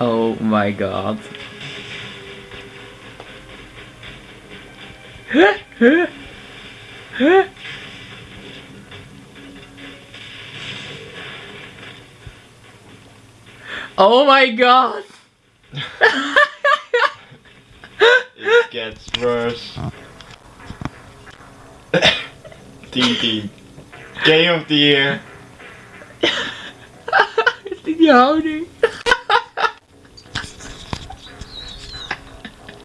Oh my god. Oh my god! It gets worse. TT. Game of the year. Die houding.